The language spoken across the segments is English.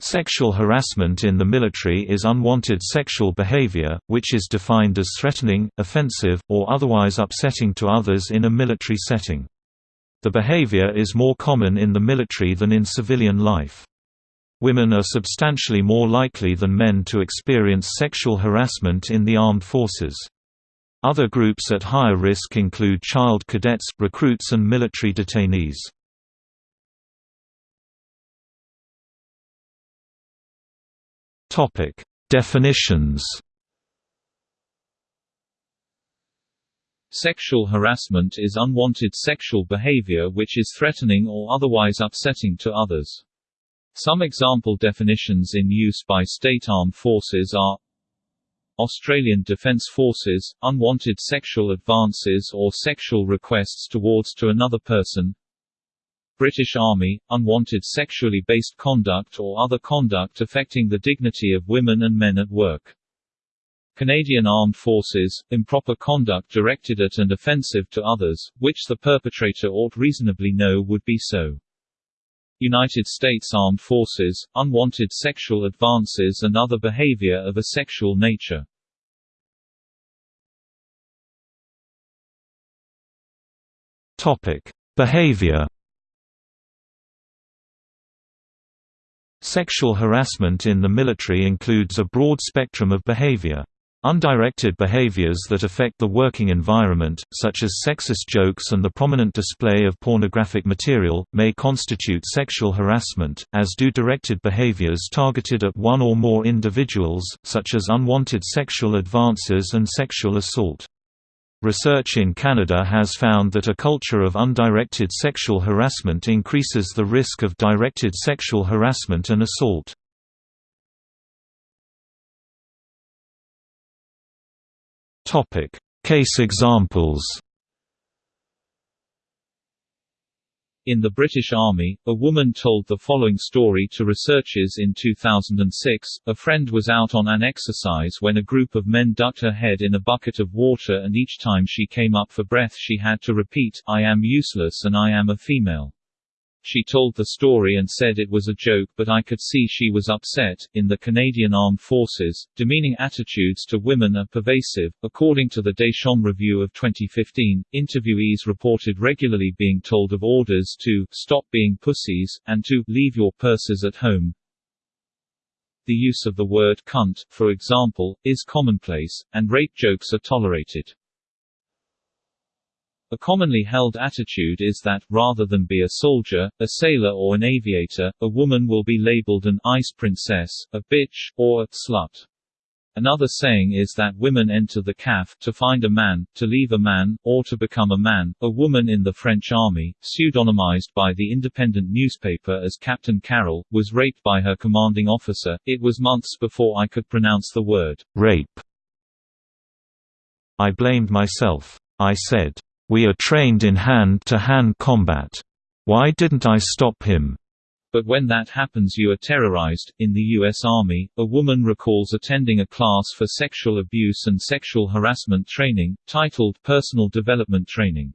Sexual harassment in the military is unwanted sexual behavior, which is defined as threatening, offensive, or otherwise upsetting to others in a military setting. The behavior is more common in the military than in civilian life. Women are substantially more likely than men to experience sexual harassment in the armed forces. Other groups at higher risk include child cadets, recruits and military detainees. Topic: Definitions. Sexual harassment is unwanted sexual behavior which is threatening or otherwise upsetting to others. Some example definitions in use by state armed forces are Australian Defence Forces, unwanted sexual advances or sexual requests towards to another person British Army, unwanted sexually based conduct or other conduct affecting the dignity of women and men at work. Canadian Armed Forces, improper conduct directed at and offensive to others, which the perpetrator ought reasonably know would be so. United States Armed Forces, unwanted sexual advances and other behavior of a sexual nature. Topic: Behavior Sexual harassment in the military includes a broad spectrum of behavior. Undirected behaviors that affect the working environment, such as sexist jokes and the prominent display of pornographic material, may constitute sexual harassment, as do directed behaviors targeted at one or more individuals, such as unwanted sexual advances and sexual assault. Research in Canada has found that a culture of undirected sexual harassment increases the risk of directed sexual harassment and assault. Case examples In the British Army, a woman told the following story to researchers in 2006. A friend was out on an exercise when a group of men ducked her head in a bucket of water and each time she came up for breath she had to repeat, I am useless and I am a female. She told the story and said it was a joke but I could see she was upset. In the Canadian Armed Forces, demeaning attitudes to women are pervasive. According to the Deschamps Review of 2015, interviewees reported regularly being told of orders to stop being pussies, and to leave your purses at home. The use of the word cunt, for example, is commonplace, and rape jokes are tolerated. A commonly held attitude is that, rather than be a soldier, a sailor or an aviator, a woman will be labeled an ice princess, a bitch, or a slut. Another saying is that women enter the CAF to find a man, to leave a man, or to become a man. A woman in the French army, pseudonymized by the independent newspaper as Captain Carol, was raped by her commanding officer. It was months before I could pronounce the word rape. I blamed myself. I said, we are trained in hand-to-hand -hand combat. Why didn't I stop him? But when that happens you are terrorized. In the U.S. Army, a woman recalls attending a class for sexual abuse and sexual harassment training, titled Personal Development Training.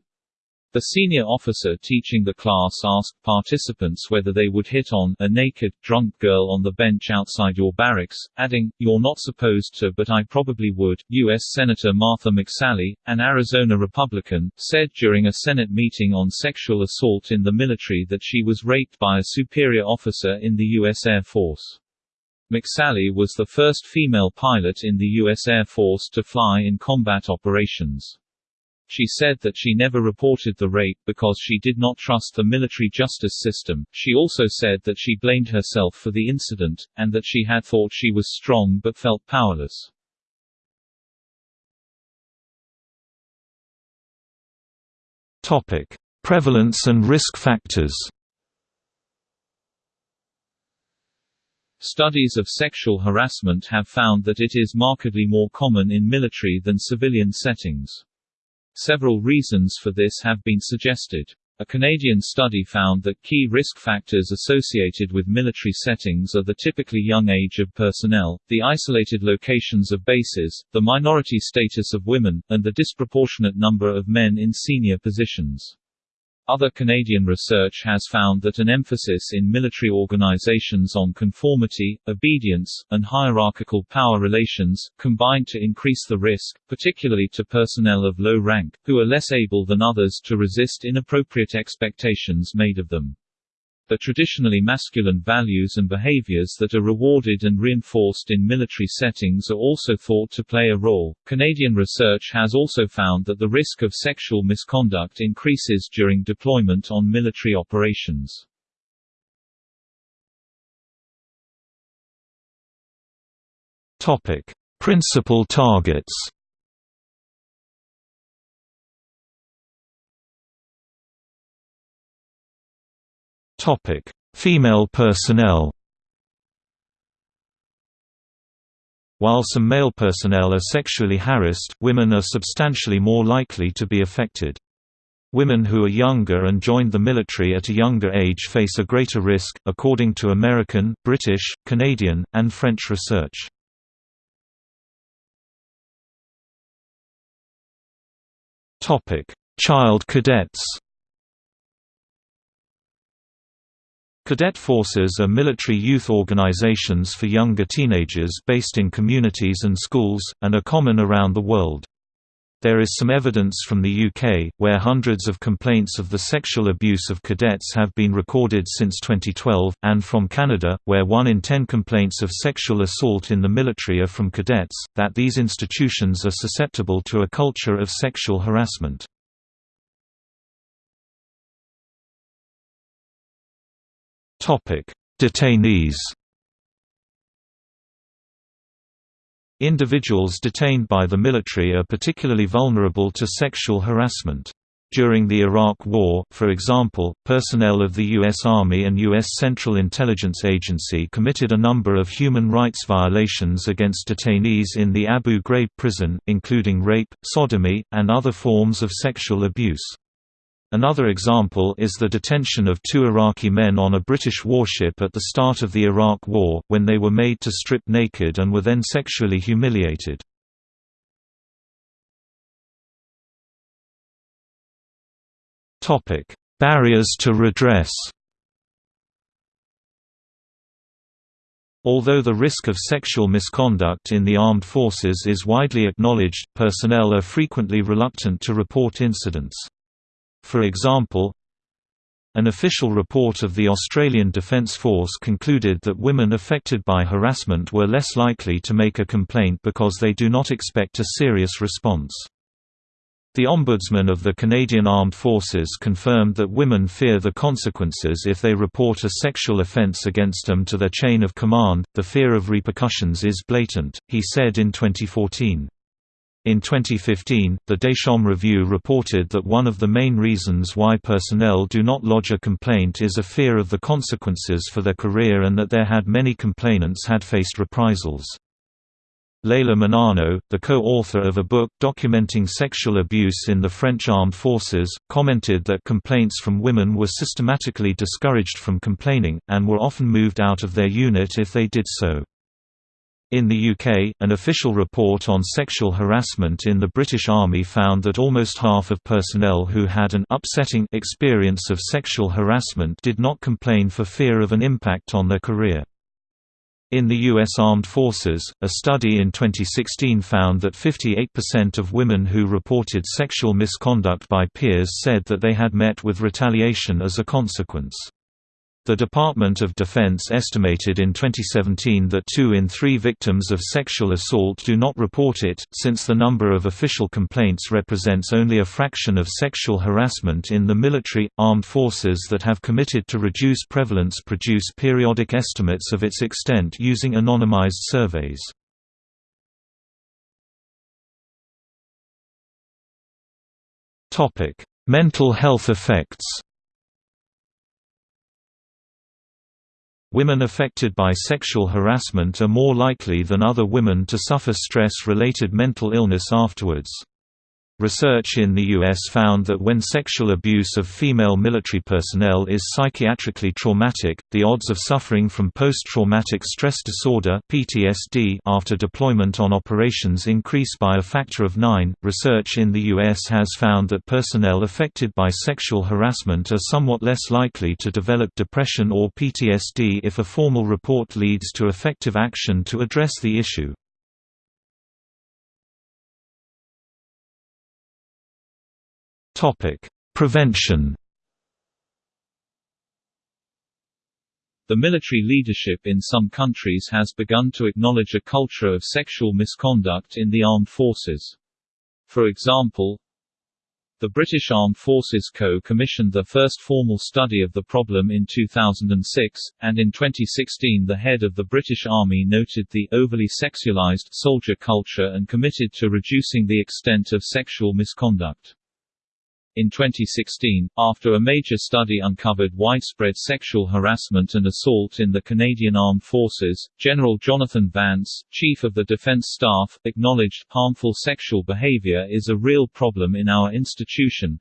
The senior officer teaching the class asked participants whether they would hit on a naked, drunk girl on the bench outside your barracks, adding, You're not supposed to but I probably would. U.S. Senator Martha McSally, an Arizona Republican, said during a Senate meeting on sexual assault in the military that she was raped by a superior officer in the U.S. Air Force. McSally was the first female pilot in the U.S. Air Force to fly in combat operations. She said that she never reported the rape because she did not trust the military justice system. She also said that she blamed herself for the incident, and that she had thought she was strong but felt powerless. Topic: Prevalence and risk factors. Studies of sexual harassment have found that it is markedly more common in military than civilian settings. Several reasons for this have been suggested. A Canadian study found that key risk factors associated with military settings are the typically young age of personnel, the isolated locations of bases, the minority status of women, and the disproportionate number of men in senior positions. Other Canadian research has found that an emphasis in military organizations on conformity, obedience, and hierarchical power relations, combined to increase the risk, particularly to personnel of low rank, who are less able than others to resist inappropriate expectations made of them. The traditionally masculine values and behaviors that are rewarded and reinforced in military settings are also thought to play a role. Canadian research has also found that the risk of sexual misconduct increases during deployment on military operations. Topic: Principal targets. Topic: Female personnel. While some male personnel are sexually harassed, women are substantially more likely to be affected. Women who are younger and joined the military at a younger age face a greater risk, according to American, British, Canadian, and French research. Child cadets Cadet forces are military youth organizations for younger teenagers based in communities and schools, and are common around the world. There is some evidence from the UK, where hundreds of complaints of the sexual abuse of cadets have been recorded since 2012, and from Canada, where one in ten complaints of sexual assault in the military are from cadets, that these institutions are susceptible to a culture of sexual harassment. Detainees Individuals detained by the military are particularly vulnerable to sexual harassment. During the Iraq War, for example, personnel of the U.S. Army and U.S. Central Intelligence Agency committed a number of human rights violations against detainees in the Abu Ghraib prison, including rape, sodomy, and other forms of sexual abuse. Another example is the detention of two Iraqi men on a British warship at the start of the Iraq War, when they were made to strip naked and were then sexually humiliated. Barriers to redress Although the risk of sexual misconduct in the armed forces is widely acknowledged, personnel are frequently reluctant to report incidents. For example, an official report of the Australian Defence Force concluded that women affected by harassment were less likely to make a complaint because they do not expect a serious response. The Ombudsman of the Canadian Armed Forces confirmed that women fear the consequences if they report a sexual offence against them to their chain of command. The fear of repercussions is blatant, he said in 2014. In 2015, the Deschamps Review reported that one of the main reasons why personnel do not lodge a complaint is a fear of the consequences for their career and that there had many complainants had faced reprisals. Leila Miñano, the co-author of a book documenting sexual abuse in the French armed forces, commented that complaints from women were systematically discouraged from complaining, and were often moved out of their unit if they did so. In the UK, an official report on sexual harassment in the British Army found that almost half of personnel who had an upsetting experience of sexual harassment did not complain for fear of an impact on their career. In the U.S. Armed Forces, a study in 2016 found that 58% of women who reported sexual misconduct by peers said that they had met with retaliation as a consequence. The Department of Defense estimated in 2017 that two in three victims of sexual assault do not report it, since the number of official complaints represents only a fraction of sexual harassment in the military. Armed forces that have committed to reduce prevalence produce periodic estimates of its extent using anonymized surveys. Mental health effects Women affected by sexual harassment are more likely than other women to suffer stress-related mental illness afterwards. Research in the U.S. found that when sexual abuse of female military personnel is psychiatrically traumatic, the odds of suffering from post-traumatic stress disorder (PTSD) after deployment on operations increase by a factor of 9. Research in the U.S. has found that personnel affected by sexual harassment are somewhat less likely to develop depression or PTSD if a formal report leads to effective action to address the issue. Topic: Prevention. The military leadership in some countries has begun to acknowledge a culture of sexual misconduct in the armed forces. For example, the British Armed Forces Co-commissioned the first formal study of the problem in 2006, and in 2016 the head of the British Army noted the overly sexualized soldier culture and committed to reducing the extent of sexual misconduct. In 2016, after a major study uncovered widespread sexual harassment and assault in the Canadian Armed Forces, General Jonathan Vance, Chief of the Defense Staff, acknowledged, harmful sexual behavior is a real problem in our institution.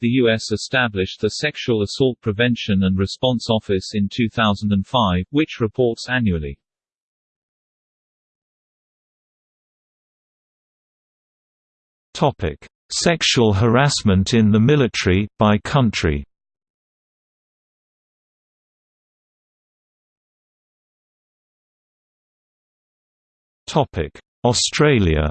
The U.S. established the Sexual Assault Prevention and Response Office in 2005, which reports annually. Topic Sexual harassment in the military, by country Australia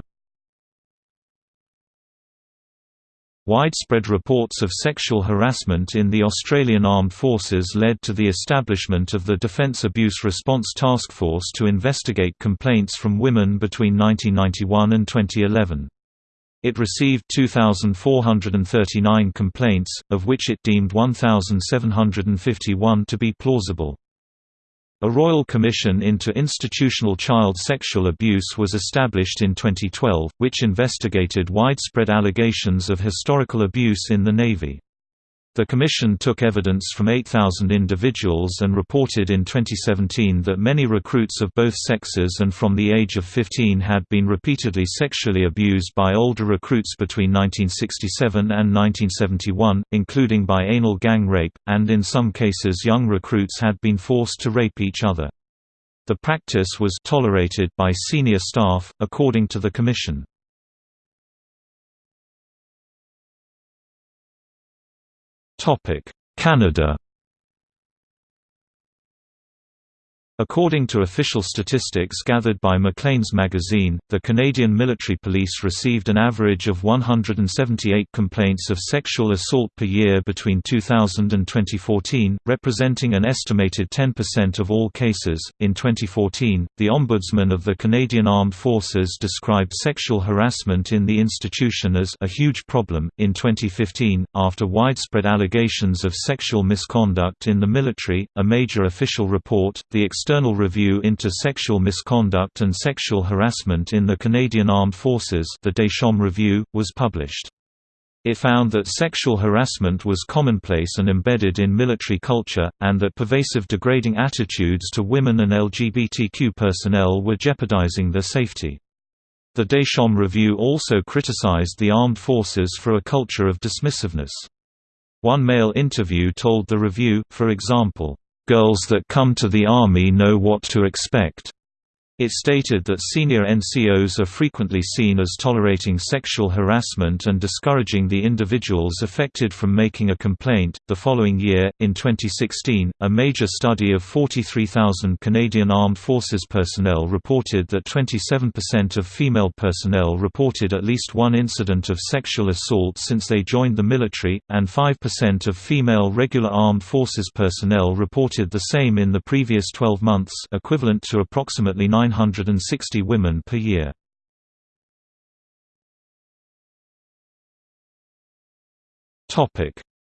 Widespread reports of sexual harassment in the Australian Armed Forces led to the establishment of the Defence Abuse Response Task Force to investigate complaints from women between 1991 and 2011. It received 2,439 complaints, of which it deemed 1,751 to be plausible. A Royal Commission into Institutional Child Sexual Abuse was established in 2012, which investigated widespread allegations of historical abuse in the Navy. The Commission took evidence from 8,000 individuals and reported in 2017 that many recruits of both sexes and from the age of 15 had been repeatedly sexually abused by older recruits between 1967 and 1971, including by anal gang rape, and in some cases young recruits had been forced to rape each other. The practice was tolerated by senior staff, according to the Commission. Canada According to official statistics gathered by Maclean's magazine, the Canadian military police received an average of 178 complaints of sexual assault per year between 2000 and 2014, representing an estimated 10% of all cases. In 2014, the Ombudsman of the Canadian Armed Forces described sexual harassment in the institution as a huge problem. In 2015, after widespread allegations of sexual misconduct in the military, a major official report, the External Review into Sexual Misconduct and Sexual Harassment in the Canadian Armed Forces the Deschamps Review, was published. It found that sexual harassment was commonplace and embedded in military culture, and that pervasive degrading attitudes to women and LGBTQ personnel were jeopardizing their safety. The Deschamps Review also criticized the armed forces for a culture of dismissiveness. One male interview told the review, for example, Girls that come to the Army know what to expect. It stated that senior NCOs are frequently seen as tolerating sexual harassment and discouraging the individuals affected from making a complaint. The following year, in 2016, a major study of 43,000 Canadian Armed Forces personnel reported that 27% of female personnel reported at least one incident of sexual assault since they joined the military, and 5% of female regular armed forces personnel reported the same in the previous 12 months, equivalent to approximately 9 960 women per year.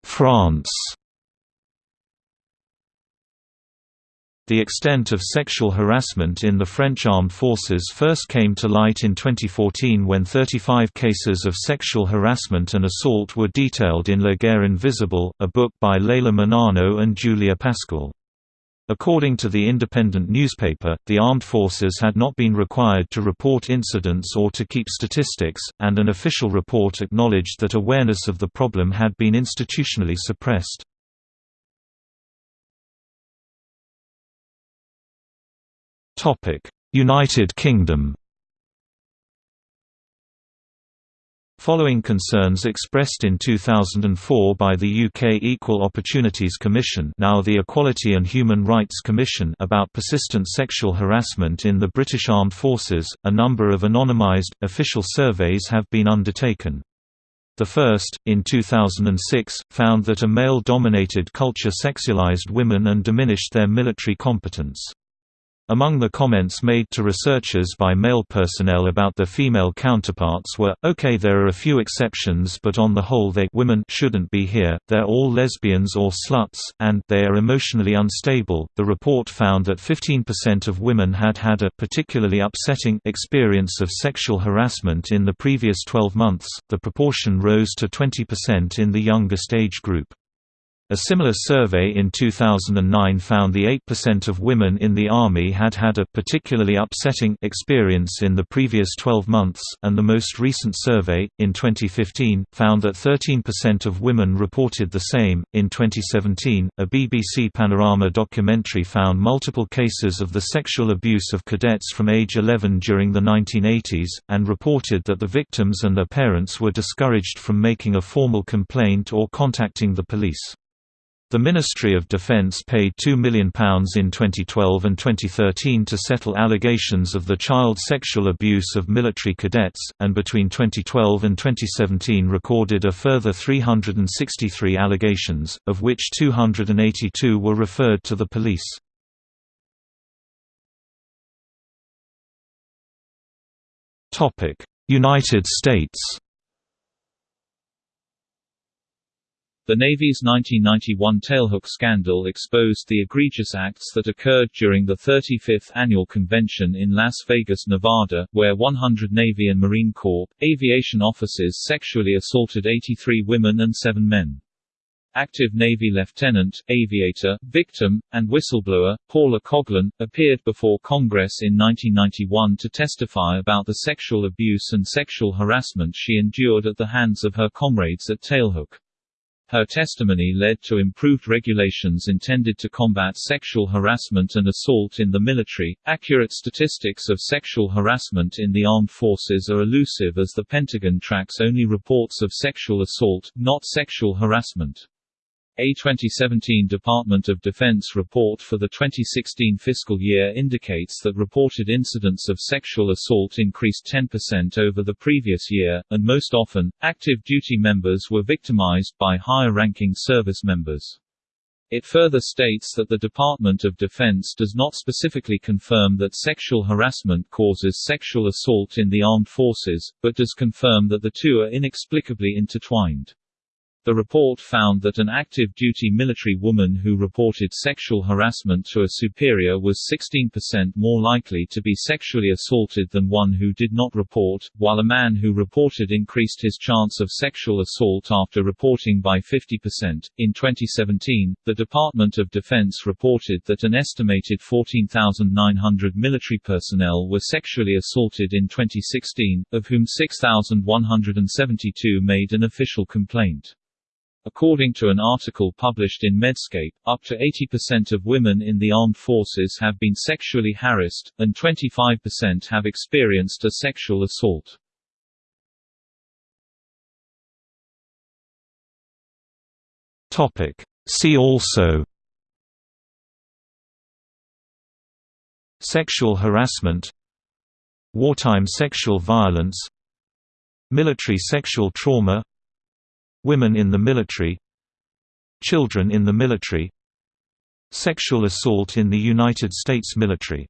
France The extent of sexual harassment in the French armed forces first came to light in 2014 when 35 cases of sexual harassment and assault were detailed in La Guerre Invisible, a book by Leila Miñano and Julia Pascual. According to the independent newspaper, the armed forces had not been required to report incidents or to keep statistics, and an official report acknowledged that awareness of the problem had been institutionally suppressed. United Kingdom Following concerns expressed in 2004 by the UK Equal Opportunities Commission now the Equality and Human Rights Commission about persistent sexual harassment in the British Armed Forces, a number of anonymised, official surveys have been undertaken. The first, in 2006, found that a male-dominated culture sexualized women and diminished their military competence. Among the comments made to researchers by male personnel about their female counterparts were, okay there are a few exceptions but on the whole they women shouldn't be here, they're all lesbians or sluts, and they are emotionally unstable. The report found that 15% of women had had a particularly upsetting experience of sexual harassment in the previous 12 months, the proportion rose to 20% in the youngest age group. A similar survey in 2009 found the 8% of women in the Army had had a particularly upsetting experience in the previous 12 months, and the most recent survey, in 2015, found that 13% of women reported the same. In 2017, a BBC Panorama documentary found multiple cases of the sexual abuse of cadets from age 11 during the 1980s, and reported that the victims and their parents were discouraged from making a formal complaint or contacting the police. The Ministry of Defence paid £2 million in 2012 and 2013 to settle allegations of the child sexual abuse of military cadets, and between 2012 and 2017 recorded a further 363 allegations, of which 282 were referred to the police. United States The Navy's 1991 tailhook scandal exposed the egregious acts that occurred during the 35th annual convention in Las Vegas, Nevada, where 100 Navy and Marine Corps, aviation officers sexually assaulted 83 women and 7 men. Active Navy lieutenant, aviator, victim, and whistleblower, Paula Coughlin, appeared before Congress in 1991 to testify about the sexual abuse and sexual harassment she endured at the hands of her comrades at Tailhook. Her testimony led to improved regulations intended to combat sexual harassment and assault in the military. Accurate statistics of sexual harassment in the armed forces are elusive as the Pentagon tracks only reports of sexual assault, not sexual harassment. A 2017 Department of Defense report for the 2016 fiscal year indicates that reported incidents of sexual assault increased 10% over the previous year, and most often, active duty members were victimized by higher-ranking service members. It further states that the Department of Defense does not specifically confirm that sexual harassment causes sexual assault in the armed forces, but does confirm that the two are inexplicably intertwined. The report found that an active duty military woman who reported sexual harassment to a superior was 16% more likely to be sexually assaulted than one who did not report, while a man who reported increased his chance of sexual assault after reporting by 50%. In 2017, the Department of Defense reported that an estimated 14,900 military personnel were sexually assaulted in 2016, of whom 6,172 made an official complaint. According to an article published in Medscape, up to 80% of women in the armed forces have been sexually harassed, and 25% have experienced a sexual assault. See also Sexual harassment Wartime sexual violence Military sexual trauma Women in the military Children in the military Sexual assault in the United States military